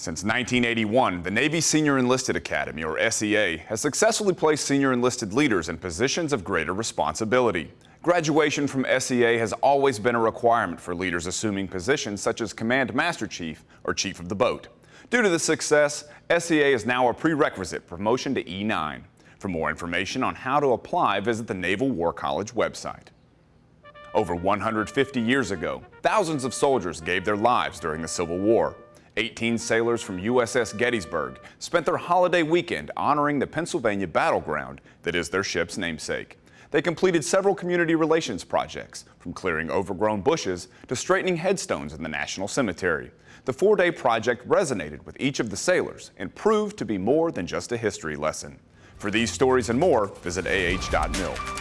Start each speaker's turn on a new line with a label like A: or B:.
A: Since 1981, the Navy Senior Enlisted Academy, or SEA, has successfully placed senior enlisted leaders in positions of greater responsibility. Graduation from SEA has always been a requirement for leaders assuming positions such as Command Master Chief or Chief of the Boat. Due to the success, SEA is now a prerequisite promotion to E9. For more information on how to apply, visit the Naval War College website. Over 150 years ago, thousands of soldiers gave their lives during the Civil War. 18 sailors from USS Gettysburg spent their holiday weekend honoring the Pennsylvania battleground that is their ship's namesake. They completed several community relations projects, from clearing overgrown bushes to straightening headstones in the National Cemetery. The four-day project resonated with each of the sailors and proved to be more than just a history lesson. For these stories and more, visit ah.mil.